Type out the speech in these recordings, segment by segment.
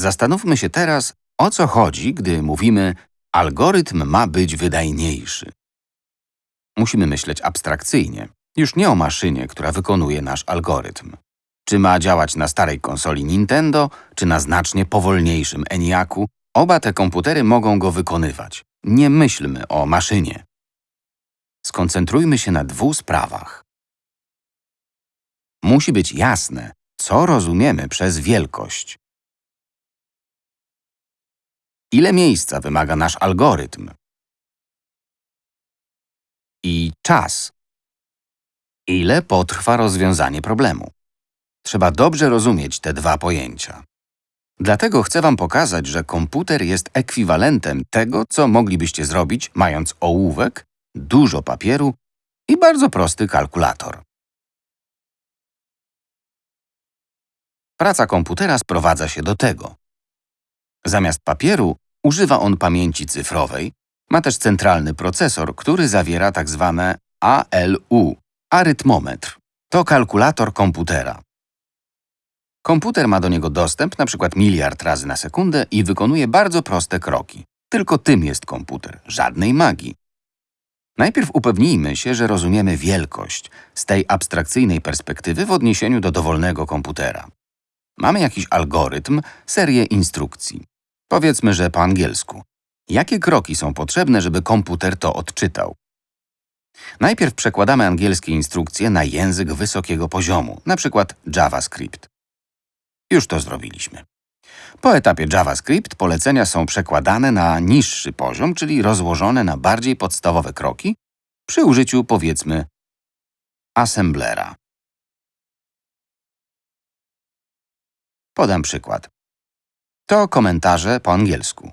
Zastanówmy się teraz, o co chodzi, gdy mówimy algorytm ma być wydajniejszy. Musimy myśleć abstrakcyjnie, już nie o maszynie, która wykonuje nasz algorytm. Czy ma działać na starej konsoli Nintendo, czy na znacznie powolniejszym ENIACu, oba te komputery mogą go wykonywać. Nie myślmy o maszynie. Skoncentrujmy się na dwóch sprawach. Musi być jasne, co rozumiemy przez wielkość. Ile miejsca wymaga nasz algorytm? I czas. Ile potrwa rozwiązanie problemu? Trzeba dobrze rozumieć te dwa pojęcia. Dlatego chcę Wam pokazać, że komputer jest ekwiwalentem tego, co moglibyście zrobić, mając ołówek, dużo papieru i bardzo prosty kalkulator. Praca komputera sprowadza się do tego. Zamiast papieru używa on pamięci cyfrowej, ma też centralny procesor, który zawiera tzw. Tak ALU – arytmometr. To kalkulator komputera. Komputer ma do niego dostęp np. miliard razy na sekundę i wykonuje bardzo proste kroki. Tylko tym jest komputer, żadnej magii. Najpierw upewnijmy się, że rozumiemy wielkość z tej abstrakcyjnej perspektywy w odniesieniu do dowolnego komputera. Mamy jakiś algorytm, serię instrukcji. Powiedzmy, że po angielsku. Jakie kroki są potrzebne, żeby komputer to odczytał? Najpierw przekładamy angielskie instrukcje na język wysokiego poziomu, np. JavaScript. Już to zrobiliśmy. Po etapie JavaScript polecenia są przekładane na niższy poziom, czyli rozłożone na bardziej podstawowe kroki przy użyciu, powiedzmy, assemblera. Podam przykład. To komentarze po angielsku.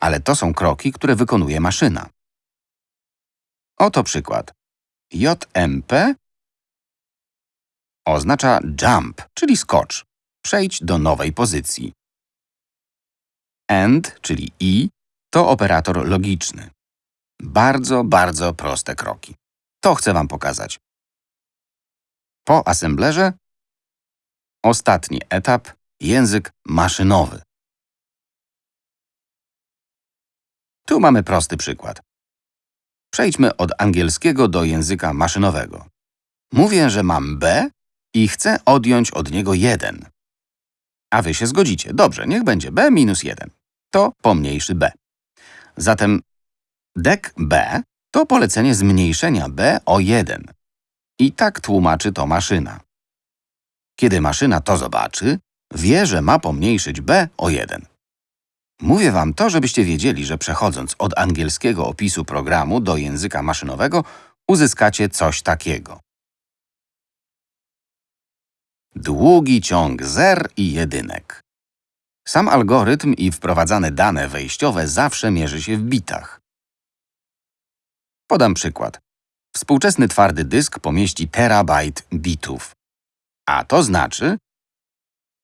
Ale to są kroki, które wykonuje maszyna. Oto przykład. JMP oznacza jump, czyli skocz. Przejdź do nowej pozycji. AND, czyli i, to operator logiczny. Bardzo, bardzo proste kroki. To chcę Wam pokazać. Po assemblerze ostatni etap język maszynowy. Tu mamy prosty przykład. Przejdźmy od angielskiego do języka maszynowego. Mówię, że mam b i chcę odjąć od niego 1. A wy się zgodzicie. Dobrze, niech będzie b minus 1. To pomniejszy b. Zatem dek b to polecenie zmniejszenia b o 1. I tak tłumaczy to maszyna. Kiedy maszyna to zobaczy, wie, że ma pomniejszyć b o 1. Mówię wam to, żebyście wiedzieli, że przechodząc od angielskiego opisu programu do języka maszynowego, uzyskacie coś takiego. Długi ciąg zer i jedynek. Sam algorytm i wprowadzane dane wejściowe zawsze mierzy się w bitach. Podam przykład. Współczesny twardy dysk pomieści terabajt bitów. A to znaczy,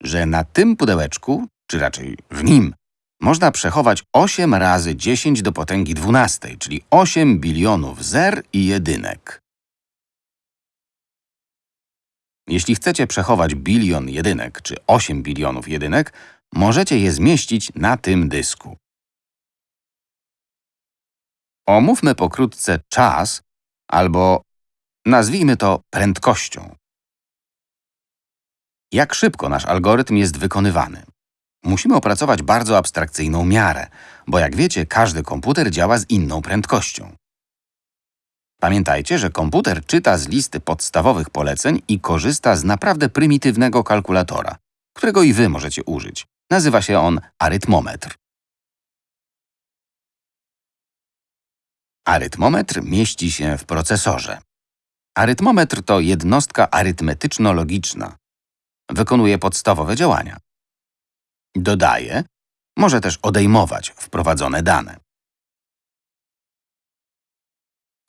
że na tym pudełeczku, czy raczej w nim, można przechować 8 razy 10 do potęgi 12, czyli 8 bilionów zer i jedynek. Jeśli chcecie przechować bilion jedynek czy 8 bilionów jedynek, możecie je zmieścić na tym dysku. Omówmy pokrótce czas albo nazwijmy to prędkością. Jak szybko nasz algorytm jest wykonywany? Musimy opracować bardzo abstrakcyjną miarę, bo jak wiecie, każdy komputer działa z inną prędkością. Pamiętajcie, że komputer czyta z listy podstawowych poleceń i korzysta z naprawdę prymitywnego kalkulatora, którego i wy możecie użyć. Nazywa się on arytmometr. Arytmometr mieści się w procesorze. Arytmometr to jednostka arytmetyczno-logiczna. Wykonuje podstawowe działania. Dodaje, może też odejmować wprowadzone dane.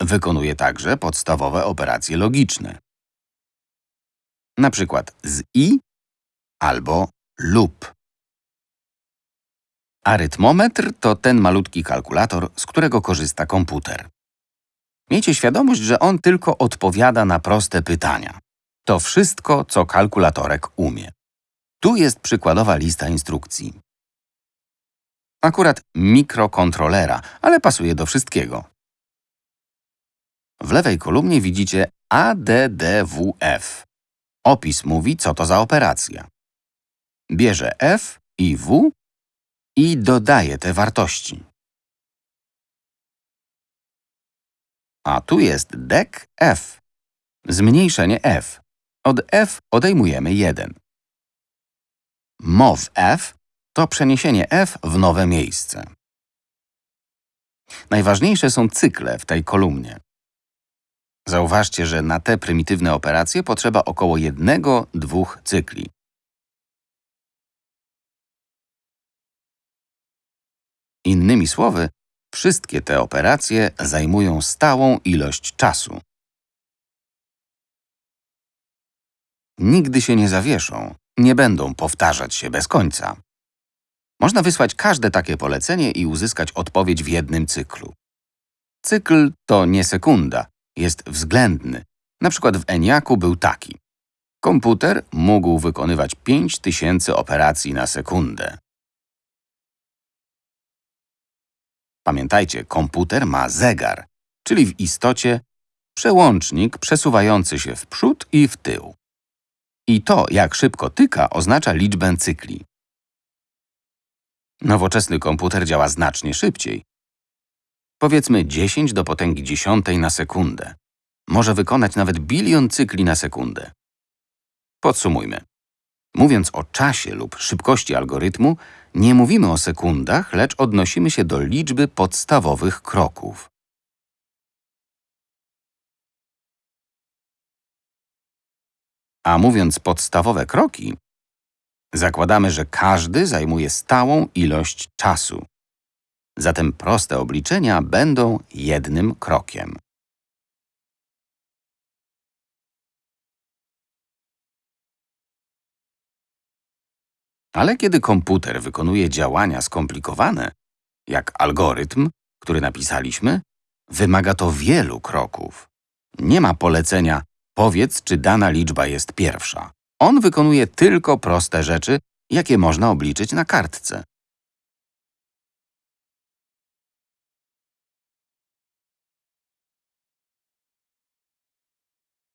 Wykonuje także podstawowe operacje logiczne. Na przykład z i albo lub. Arytmometr to ten malutki kalkulator, z którego korzysta komputer. Miejcie świadomość, że on tylko odpowiada na proste pytania. To wszystko, co kalkulatorek umie. Tu jest przykładowa lista instrukcji. Akurat mikrokontrolera, ale pasuje do wszystkiego. W lewej kolumnie widzicie ADDWF. Opis mówi, co to za operacja. Bierze F i W i dodaje te wartości. A tu jest dec F. Zmniejszenie F. Od F odejmujemy 1. Mov F to przeniesienie F w nowe miejsce. Najważniejsze są cykle w tej kolumnie. Zauważcie, że na te prymitywne operacje potrzeba około jednego, dwóch cykli. Innymi słowy, wszystkie te operacje zajmują stałą ilość czasu. Nigdy się nie zawieszą, nie będą powtarzać się bez końca. Można wysłać każde takie polecenie i uzyskać odpowiedź w jednym cyklu. Cykl to nie sekunda, jest względny. Na przykład w ENIAC-u był taki. Komputer mógł wykonywać 5000 operacji na sekundę. Pamiętajcie, komputer ma zegar, czyli w istocie przełącznik przesuwający się w przód i w tył. I to, jak szybko tyka, oznacza liczbę cykli. Nowoczesny komputer działa znacznie szybciej. Powiedzmy 10 do potęgi dziesiątej na sekundę. Może wykonać nawet bilion cykli na sekundę. Podsumujmy. Mówiąc o czasie lub szybkości algorytmu, nie mówimy o sekundach, lecz odnosimy się do liczby podstawowych kroków. A mówiąc podstawowe kroki, zakładamy, że każdy zajmuje stałą ilość czasu. Zatem proste obliczenia będą jednym krokiem. Ale kiedy komputer wykonuje działania skomplikowane, jak algorytm, który napisaliśmy, wymaga to wielu kroków. Nie ma polecenia powiedz, czy dana liczba jest pierwsza. On wykonuje tylko proste rzeczy, jakie można obliczyć na kartce.